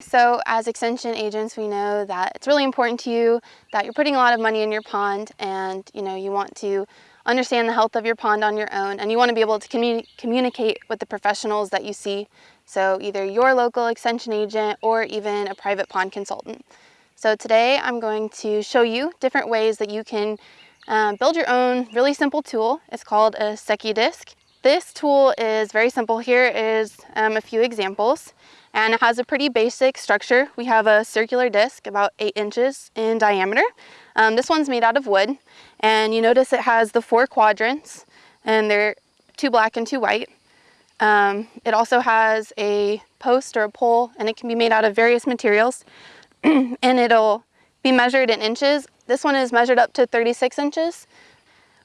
So as extension agents, we know that it's really important to you that you're putting a lot of money in your pond and you know you want to understand the health of your pond on your own and you want to be able to commu communicate with the professionals that you see. So either your local extension agent or even a private pond consultant. So today I'm going to show you different ways that you can um, build your own really simple tool. It's called a Secchi disc. This tool is very simple. Here is um, a few examples and it has a pretty basic structure. We have a circular disc about eight inches in diameter. Um, this one's made out of wood and you notice it has the four quadrants and they're two black and two white. Um, it also has a post or a pole and it can be made out of various materials and it'll be measured in inches. This one is measured up to 36 inches.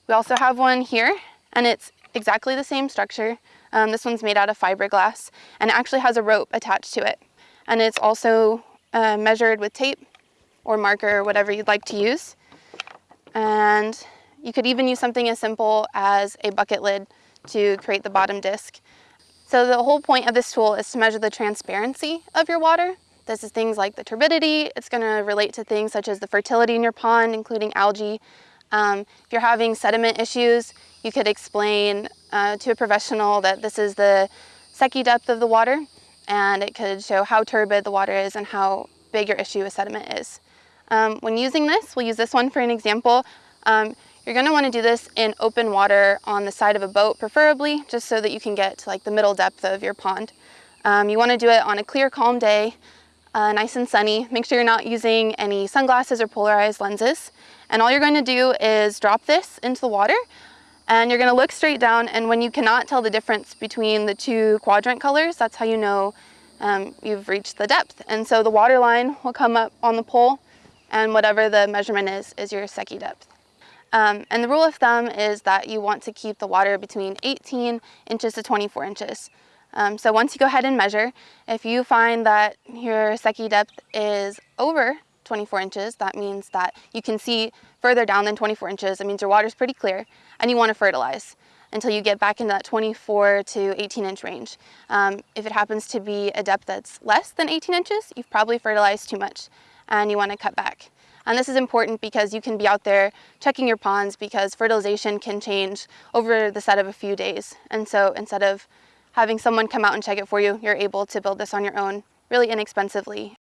We also have one here and it's exactly the same structure. Um, this one's made out of fiberglass and it actually has a rope attached to it. And it's also uh, measured with tape or marker or whatever you'd like to use. And you could even use something as simple as a bucket lid to create the bottom disc. So the whole point of this tool is to measure the transparency of your water. This is things like the turbidity. It's going to relate to things such as the fertility in your pond, including algae. Um, if you're having sediment issues, you could explain uh, to a professional that this is the Secchi depth of the water and it could show how turbid the water is and how big your issue with sediment is. Um, when using this, we'll use this one for an example. Um, you're going to want to do this in open water on the side of a boat, preferably, just so that you can get to like the middle depth of your pond. Um, you want to do it on a clear, calm day, uh, nice and sunny. Make sure you're not using any sunglasses or polarized lenses. And all you're going to do is drop this into the water and you're gonna look straight down and when you cannot tell the difference between the two quadrant colors, that's how you know um, you've reached the depth. And so the water line will come up on the pole and whatever the measurement is, is your Secchi depth. Um, and the rule of thumb is that you want to keep the water between 18 inches to 24 inches. Um, so once you go ahead and measure, if you find that your Secchi depth is over 24 inches, that means that you can see further down than 24 inches. It means your water is pretty clear and you want to fertilize until you get back into that 24 to 18 inch range. Um, if it happens to be a depth that's less than 18 inches, you've probably fertilized too much and you want to cut back. And this is important because you can be out there checking your ponds because fertilization can change over the set of a few days. And so instead of having someone come out and check it for you, you're able to build this on your own really inexpensively